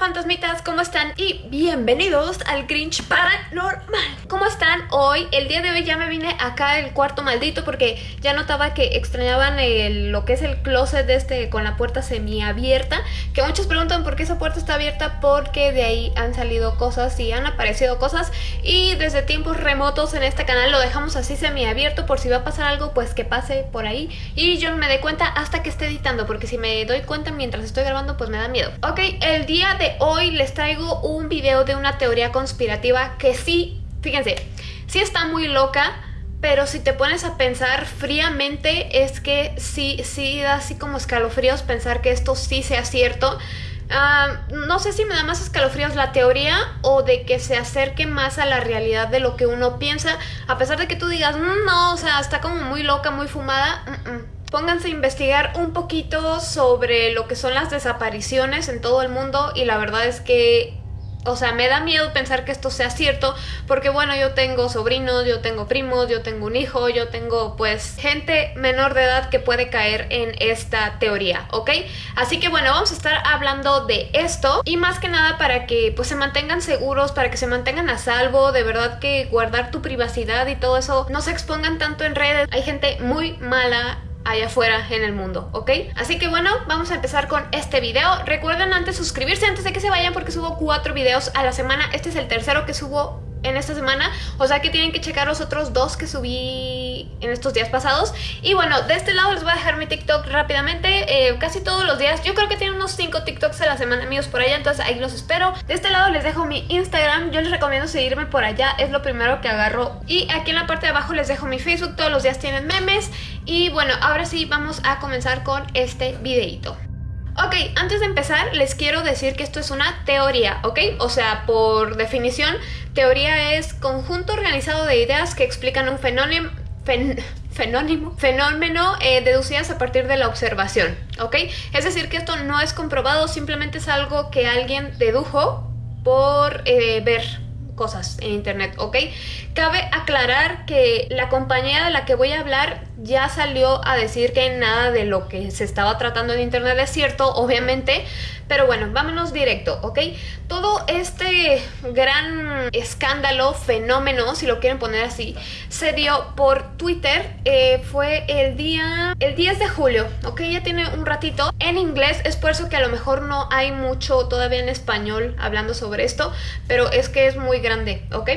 fantasmitas, ¿cómo están? Y bienvenidos al Grinch Paranormal ¿Cómo están? Hoy, el día de hoy ya me vine acá el cuarto maldito porque ya notaba que extrañaban lo que es el closet de este con la puerta semiabierta Que muchos preguntan por qué esa puerta está abierta porque de ahí han salido cosas y han aparecido cosas Y desde tiempos remotos en este canal lo dejamos así semiabierto por si va a pasar algo pues que pase por ahí Y yo no me dé cuenta hasta que esté editando porque si me doy cuenta mientras estoy grabando pues me da miedo Ok, el día de hoy les traigo un video de una teoría conspirativa que sí, fíjense, sí está muy loca, pero si te pones a pensar fríamente es que sí, sí da así como escalofríos pensar que esto sí sea cierto. Ah, no sé si me da más escalofríos la teoría o de que se acerque más a la realidad de lo que uno piensa, a pesar de que tú digas, mm, no, o sea, está como muy loca, muy fumada. Mm, mm" pónganse a investigar un poquito sobre lo que son las desapariciones en todo el mundo y la verdad es que o sea, me da miedo pensar que esto sea cierto, porque bueno, yo tengo sobrinos, yo tengo primos, yo tengo un hijo, yo tengo pues gente menor de edad que puede caer en esta teoría, ¿ok? Así que bueno, vamos a estar hablando de esto y más que nada para que pues se mantengan seguros, para que se mantengan a salvo, de verdad que guardar tu privacidad y todo eso, no se expongan tanto en redes, hay gente muy mala allá afuera en el mundo, ¿ok? Así que bueno, vamos a empezar con este video. Recuerden antes suscribirse antes de que se vayan porque subo cuatro videos a la semana. Este es el tercero que subo en esta semana, o sea que tienen que checar los otros dos que subí en estos días pasados. Y bueno, de este lado les voy a dejar mi TikTok rápidamente, eh, casi todos los días. Yo creo que tienen unos 5 TikToks a la semana míos por allá, entonces ahí los espero. De este lado les dejo mi Instagram, yo les recomiendo seguirme por allá, es lo primero que agarro. Y aquí en la parte de abajo les dejo mi Facebook, todos los días tienen memes. Y bueno, ahora sí vamos a comenzar con este videito. Ok, antes de empezar les quiero decir que esto es una teoría, ¿ok? O sea, por definición, teoría es conjunto organizado de ideas que explican un fenómeno... fenómeno eh, deducidas a partir de la observación, ¿ok? Es decir, que esto no es comprobado, simplemente es algo que alguien dedujo por eh, ver cosas en internet, ¿ok? Cabe aclarar que la compañía de la que voy a hablar ya salió a decir que nada de lo que se estaba tratando en internet es cierto, obviamente, pero bueno, vámonos directo, ¿ok? Todo este gran escándalo, fenómeno, si lo quieren poner así, se dio por Twitter, eh, fue el día, el 10 de julio, ¿ok? Ya tiene un ratito. En inglés es por eso que a lo mejor no hay mucho todavía en español hablando sobre esto, pero es que es muy grande, ¿ok?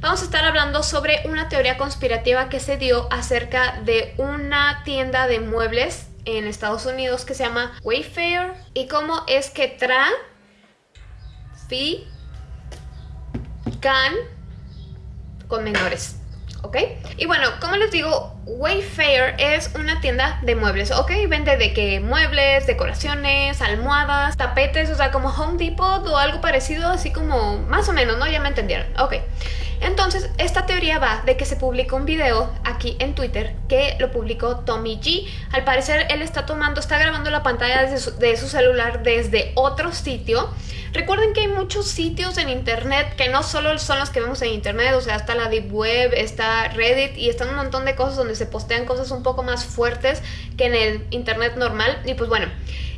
Vamos a estar hablando sobre una teoría conspirativa que se dio acerca de una tienda de muebles en Estados Unidos que se llama Wayfair y cómo es que Tra Fi Can con menores. ¿ok? Y bueno, como les digo, Wayfair es una tienda de muebles, ¿ok? Vende de que muebles, decoraciones, almohadas, tapetes, o sea, como Home Depot o algo parecido, así como más o menos, ¿no? Ya me entendieron, ok. Entonces, esta teoría va de que se publicó un video aquí en Twitter que lo publicó Tommy G. Al parecer, él está tomando, está grabando la pantalla de su, de su celular desde otro sitio. Recuerden que hay muchos sitios en internet que no solo son los que vemos en internet, o sea, está la Deep Web, está Reddit y están un montón de cosas donde se postean cosas un poco más fuertes que en el internet normal. Y pues bueno,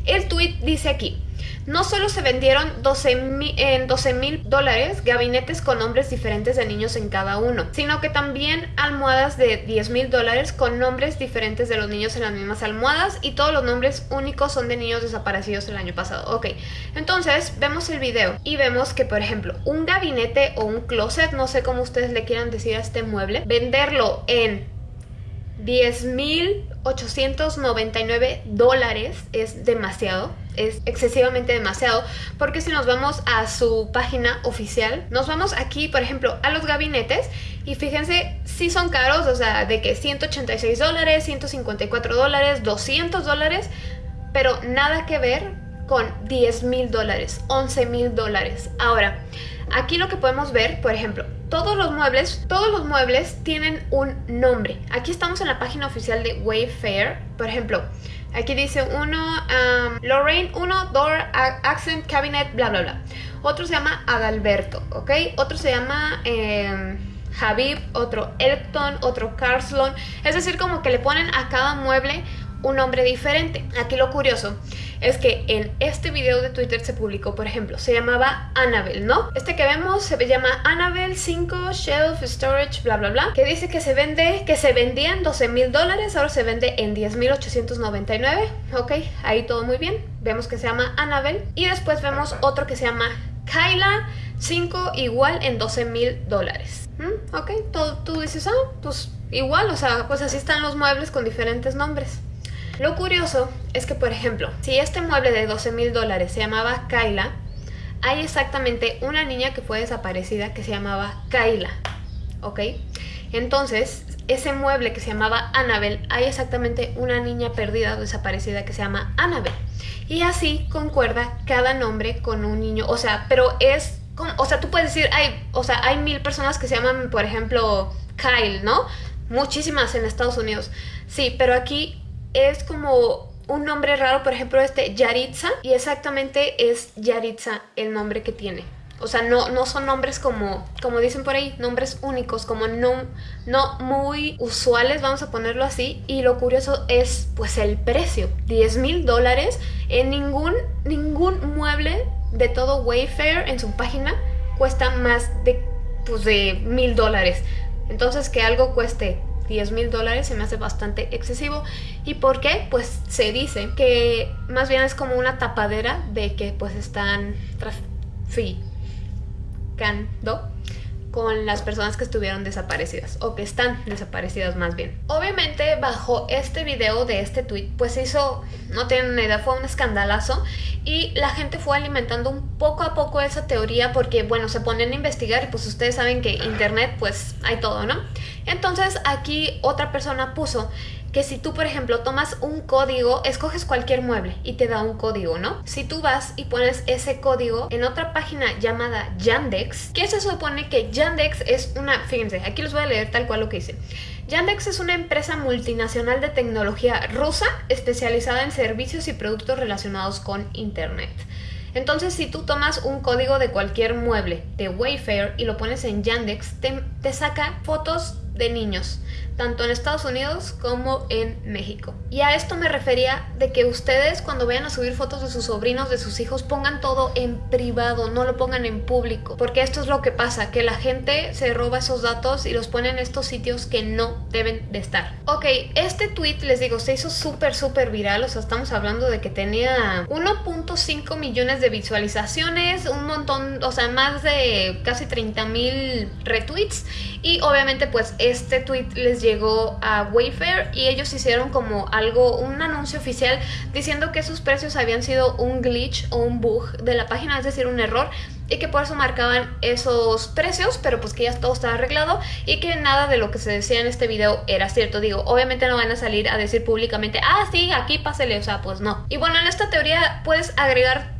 el tweet dice aquí, no solo se vendieron 12 en 12 mil dólares gabinetes con nombres diferentes de niños en cada uno, sino que también almohadas de 10 mil dólares con nombres diferentes de los niños en las mismas almohadas y todos los nombres únicos son de niños desaparecidos el año pasado. Ok, entonces vemos el video y vemos que por ejemplo un gabinete o un closet, no sé cómo ustedes le quieran decir a este mueble, venderlo en 10.899 dólares es demasiado, es excesivamente demasiado, porque si nos vamos a su página oficial, nos vamos aquí, por ejemplo, a los gabinetes y fíjense, si son caros, o sea, de que 186 dólares, 154 dólares, 200 dólares, pero nada que ver con 10 mil dólares, 11 mil dólares. Ahora, aquí lo que podemos ver, por ejemplo, todos los muebles, todos los muebles tienen un nombre. Aquí estamos en la página oficial de Wayfair. Por ejemplo, aquí dice uno, um, Lorraine 1, Door, Accent, Cabinet, bla, bla, bla. Otro se llama Adalberto, ¿ok? Otro se llama... Eh, otro Elton, otro Carslon. Es decir, como que le ponen a cada mueble un nombre diferente. Aquí lo curioso es que en este video de Twitter se publicó, por ejemplo, se llamaba Annabelle, ¿no? Este que vemos se llama Annabelle 5 Shelf Storage, bla bla bla, que dice que se vende, que se vendía en 12 mil dólares, ahora se vende en 10.899, ok, ahí todo muy bien, vemos que se llama Annabelle, y después vemos otro que se llama Kyla 5 igual en 12 mil dólares. ¿Mm? Ok, tú, tú dices, ah, pues igual, o sea, pues así están los muebles con diferentes nombres. Lo curioso es que, por ejemplo, si este mueble de 12 mil dólares se llamaba Kyla, hay exactamente una niña que fue desaparecida que se llamaba Kyla, ¿ok? Entonces, ese mueble que se llamaba Annabelle, hay exactamente una niña perdida o desaparecida que se llama Annabelle. Y así concuerda cada nombre con un niño, o sea, pero es, o sea, tú puedes decir, hay, o sea, hay mil personas que se llaman, por ejemplo, Kyle, ¿no? Muchísimas en Estados Unidos. Sí, pero aquí es como un nombre raro, por ejemplo, este Yaritza, y exactamente es Yaritza el nombre que tiene. O sea, no, no son nombres como, como dicen por ahí, nombres únicos, como no, no muy usuales, vamos a ponerlo así. Y lo curioso es, pues, el precio. 10 mil dólares en ningún, ningún mueble de todo Wayfair en su página cuesta más de, pues, de mil dólares. Entonces, que algo cueste 10 mil dólares se me hace bastante excesivo. ¿Y por qué? Pues se dice que más bien es como una tapadera de que pues están traficando con las personas que estuvieron desaparecidas o que están desaparecidas más bien. Obviamente bajo este video de este tweet pues hizo, no tienen idea, fue un escandalazo y la gente fue alimentando un poco a poco esa teoría porque bueno, se ponen a investigar y pues ustedes saben que internet pues hay todo, ¿no? Entonces aquí otra persona puso que si tú, por ejemplo, tomas un código, escoges cualquier mueble y te da un código, ¿no? Si tú vas y pones ese código en otra página llamada Yandex, que se supone que Yandex es una, fíjense, aquí les voy a leer tal cual lo que dice. Yandex es una empresa multinacional de tecnología rusa especializada en servicios y productos relacionados con Internet. Entonces, si tú tomas un código de cualquier mueble de Wayfair y lo pones en Yandex, te, te saca fotos de niños tanto en Estados Unidos como en México. Y a esto me refería de que ustedes cuando vayan a subir fotos de sus sobrinos, de sus hijos, pongan todo en privado, no lo pongan en público. Porque esto es lo que pasa, que la gente se roba esos datos y los pone en estos sitios que no deben de estar. Ok, este tweet, les digo, se hizo súper, súper viral. O sea, estamos hablando de que tenía 1.5 millones de visualizaciones, un montón, o sea, más de casi 30 mil retweets. Y obviamente pues este tweet les llegó a Wayfair y ellos hicieron como algo, un anuncio oficial diciendo que sus precios habían sido un glitch o un bug de la página, es decir, un error y que por eso marcaban esos precios, pero pues que ya todo estaba arreglado y que nada de lo que se decía en este video era cierto. Digo, obviamente no van a salir a decir públicamente, ah, sí, aquí pásele, o sea, pues no. Y bueno, en esta teoría puedes agregar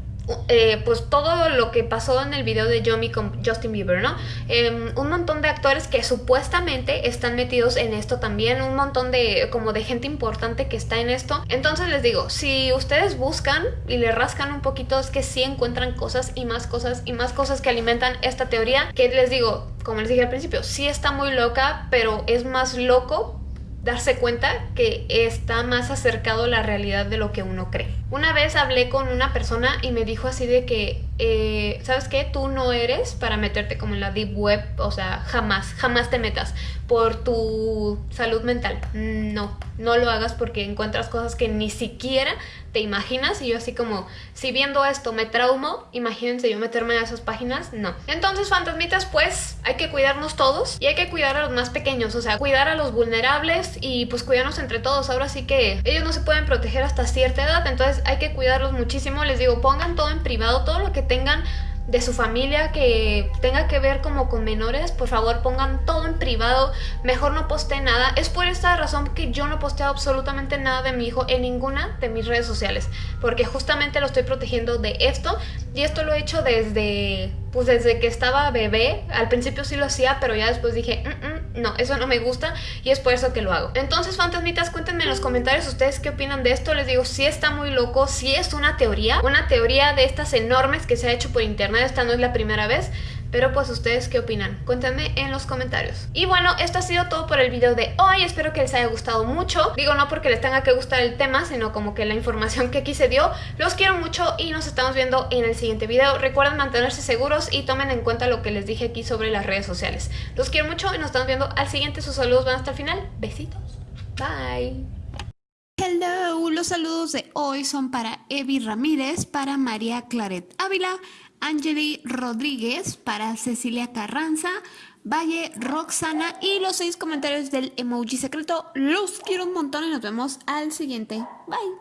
eh, pues todo lo que pasó en el video de Yomi con Justin Bieber, ¿no? Em, un montón de actores que supuestamente están metidos en esto también, un montón de como de gente importante que está en esto. Entonces les digo, si ustedes buscan y le rascan un poquito es que sí encuentran cosas y más cosas y más cosas que alimentan esta teoría, que les digo, como les dije al principio, sí está muy loca, pero es más loco darse cuenta que está más acercado a la realidad de lo que uno cree. Una vez hablé con una persona y me dijo así de que, eh, ¿sabes qué? Tú no eres para meterte como en la deep web, o sea, jamás, jamás te metas por tu salud mental. No, no lo hagas porque encuentras cosas que ni siquiera te imaginas y yo así como, si viendo esto me traumo, imagínense yo meterme a esas páginas, no. Entonces, fantasmitas, pues hay que cuidarnos todos y hay que cuidar a los más pequeños, o sea, cuidar a los vulnerables y pues cuidarnos entre todos. Ahora sí que ellos no se pueden proteger hasta cierta edad, entonces hay que cuidarlos muchísimo. Les digo, pongan todo en privado, todo lo que tengan de su familia que tenga que ver como con menores, por favor pongan todo en privado, mejor no posteen nada. Es por esta razón que yo no posteo absolutamente nada de mi hijo en ninguna de mis redes sociales, porque justamente lo estoy protegiendo de esto y esto lo he hecho desde, pues desde que estaba bebé. Al principio sí lo hacía, pero ya después dije, mm, mm, no, eso no me gusta y es por eso que lo hago. Entonces, fantasmitas, cuéntenme en los comentarios ustedes qué opinan de esto. Les digo, si está muy loco, si es una teoría, una teoría de estas enormes que se ha hecho por internet, esta no es la primera vez, Pero pues ustedes qué opinan, cuéntenme en los comentarios. Y bueno, esto ha sido todo por el video de hoy, espero que les haya gustado mucho. Digo no porque les tenga que gustar el tema, sino como que la información que aquí se dio. Los quiero mucho y nos estamos viendo en el siguiente video. Recuerden mantenerse seguros y tomen en cuenta lo que les dije aquí sobre las redes sociales. Los quiero mucho y nos estamos viendo al siguiente. Sus saludos van hasta el final. Besitos. Bye. Hello, los saludos de hoy son para Evi Ramírez, para María Claret Ávila, Angeli Rodríguez, para Cecilia Carranza, Valle Roxana y los seis comentarios del emoji secreto. Los quiero un montón y nos vemos al siguiente. Bye.